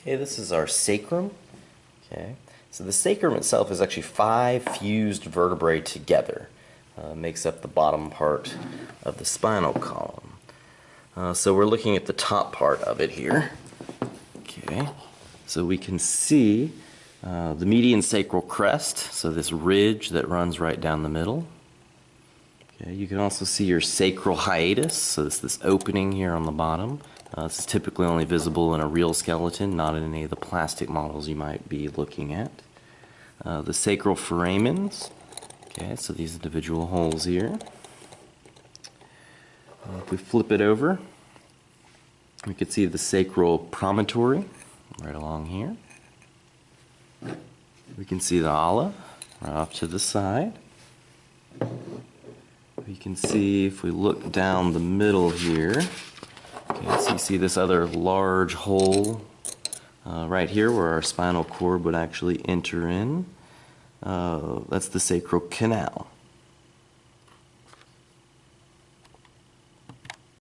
Okay, this is our sacrum. Okay, so the sacrum itself is actually five fused vertebrae together. Uh, makes up the bottom part of the spinal column. Uh, so we're looking at the top part of it here. Okay, so we can see uh, the median sacral crest, so this ridge that runs right down the middle. You can also see your sacral hiatus, so it's this opening here on the bottom. Uh, this is typically only visible in a real skeleton, not in any of the plastic models you might be looking at. Uh, the sacral foramens, okay, so these individual holes here. Uh, if we flip it over, we can see the sacral promontory right along here. We can see the ala right off to the side. We can see if we look down the middle here, okay, so you see this other large hole uh, right here where our spinal cord would actually enter in. Uh, that's the sacral canal.